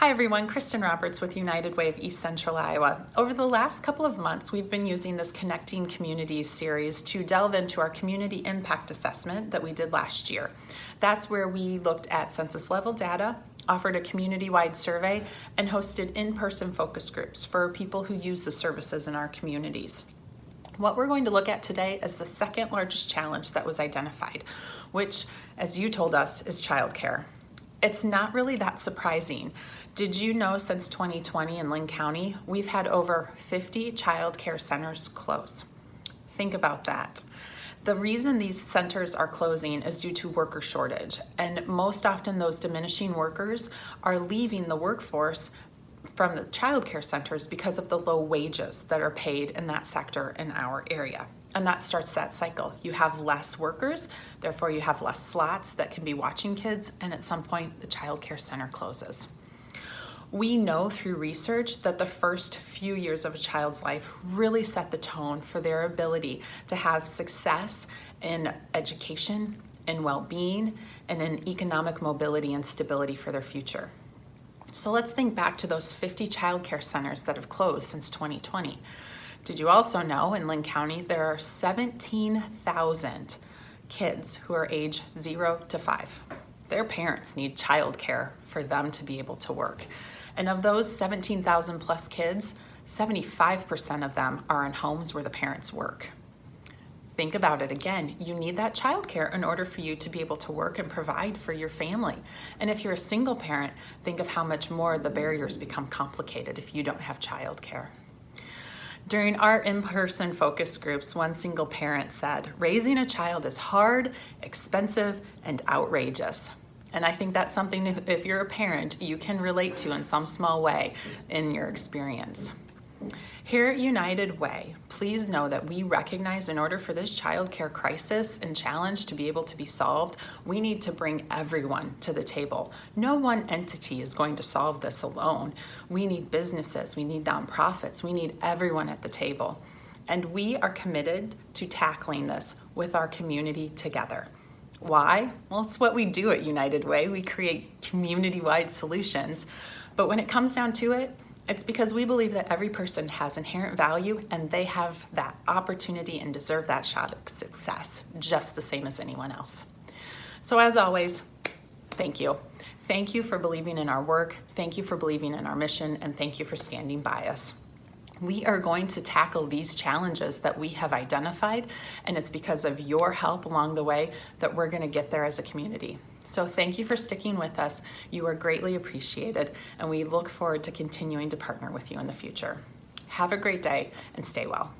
Hi everyone, Kristen Roberts with United Way of East Central Iowa. Over the last couple of months, we've been using this Connecting Communities series to delve into our community impact assessment that we did last year. That's where we looked at census level data, offered a community-wide survey, and hosted in-person focus groups for people who use the services in our communities. What we're going to look at today is the second largest challenge that was identified, which, as you told us, is childcare. It's not really that surprising. Did you know since 2020 in Linn County, we've had over 50 child care centers close? Think about that. The reason these centers are closing is due to worker shortage, and most often those diminishing workers are leaving the workforce from the child care centers because of the low wages that are paid in that sector in our area. And that starts that cycle. You have less workers, therefore you have less slots that can be watching kids, and at some point the child care center closes. We know through research that the first few years of a child's life really set the tone for their ability to have success in education, in well-being, and in economic mobility and stability for their future. So let's think back to those 50 child care centers that have closed since 2020. Did you also know in Linn County there are 17,000 kids who are age zero to five. Their parents need childcare for them to be able to work. And of those 17,000 plus kids, 75% of them are in homes where the parents work. Think about it again. You need that childcare in order for you to be able to work and provide for your family. And if you're a single parent, think of how much more the barriers become complicated if you don't have childcare. During our in-person focus groups, one single parent said, raising a child is hard, expensive, and outrageous. And I think that's something, if you're a parent, you can relate to in some small way in your experience. Here at United Way, please know that we recognize in order for this child care crisis and challenge to be able to be solved, we need to bring everyone to the table. No one entity is going to solve this alone. We need businesses, we need nonprofits, we need everyone at the table. And we are committed to tackling this with our community together. Why? Well, it's what we do at United Way. We create community-wide solutions. But when it comes down to it, it's because we believe that every person has inherent value and they have that opportunity and deserve that shot of success just the same as anyone else. So as always, thank you. Thank you for believing in our work. Thank you for believing in our mission and thank you for standing by us we are going to tackle these challenges that we have identified and it's because of your help along the way that we're going to get there as a community. So thank you for sticking with us. You are greatly appreciated and we look forward to continuing to partner with you in the future. Have a great day and stay well.